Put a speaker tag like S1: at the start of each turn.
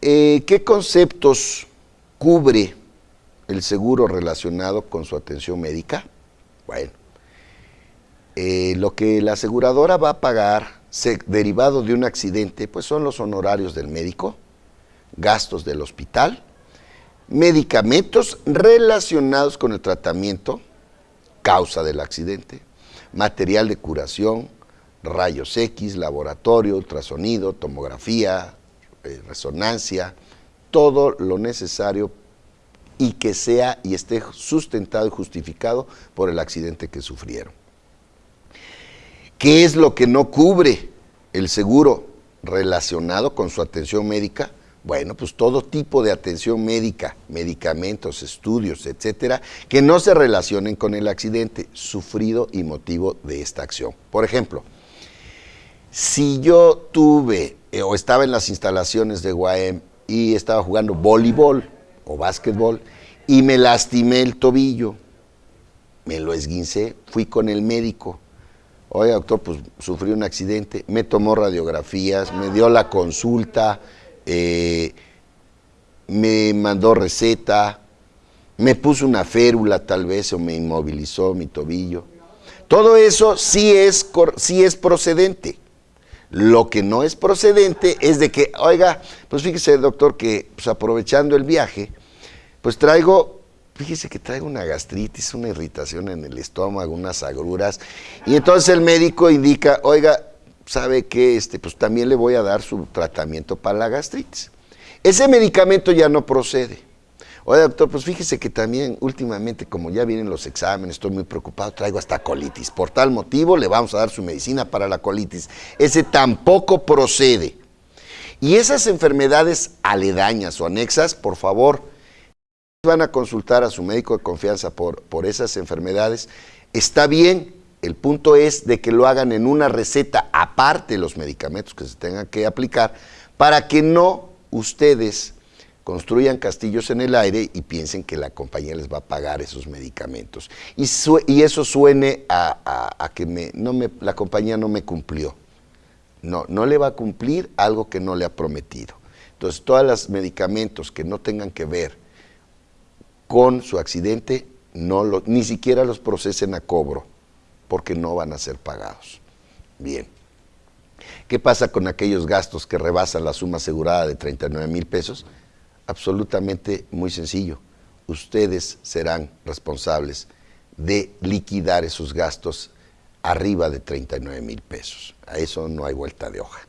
S1: Eh, ¿Qué conceptos cubre el seguro relacionado con su atención médica? Bueno, eh, lo que la aseguradora va a pagar derivado de un accidente, pues son los honorarios del médico, gastos del hospital, medicamentos relacionados con el tratamiento, causa del accidente, material de curación, rayos X, laboratorio, ultrasonido, tomografía, resonancia, todo lo necesario y que sea y esté sustentado y justificado por el accidente que sufrieron. ¿Qué es lo que no cubre el seguro relacionado con su atención médica? Bueno, pues todo tipo de atención médica, medicamentos, estudios, etcétera, que no se relacionen con el accidente sufrido y motivo de esta acción. Por ejemplo, si yo tuve eh, o estaba en las instalaciones de Guaem y estaba jugando voleibol o básquetbol y me lastimé el tobillo, me lo esguincé, fui con el médico. Oye, doctor, pues sufrí un accidente, me tomó radiografías, me dio la consulta, eh, me mandó receta, me puso una férula tal vez o me inmovilizó mi tobillo. Todo eso sí es, sí es procedente. Lo que no es procedente es de que, oiga, pues fíjese, doctor, que pues aprovechando el viaje, pues traigo, fíjese que traigo una gastritis, una irritación en el estómago, unas agruras, y entonces el médico indica, oiga, sabe que este, pues también le voy a dar su tratamiento para la gastritis. Ese medicamento ya no procede. Oye, doctor, pues fíjese que también últimamente, como ya vienen los exámenes, estoy muy preocupado, traigo hasta colitis. Por tal motivo, le vamos a dar su medicina para la colitis. Ese tampoco procede. Y esas enfermedades aledañas o anexas, por favor, van a consultar a su médico de confianza por, por esas enfermedades. Está bien, el punto es de que lo hagan en una receta aparte de los medicamentos que se tengan que aplicar para que no ustedes construyan castillos en el aire y piensen que la compañía les va a pagar esos medicamentos. Y, y eso suene a, que me, no me, la compañía no me cumplió. No, no le va a cumplir algo que no le ha prometido. Entonces, todos los medicamentos que no tengan que ver con su accidente, no lo, ni siquiera los procesen a cobro, porque no van a ser pagados. Bien. ¿Qué pasa con aquellos gastos que rebasan la suma asegurada de 39 mil pesos? Absolutamente muy sencillo. Ustedes serán responsables de liquidar esos gastos arriba de 39 mil pesos. A eso no hay vuelta de hoja.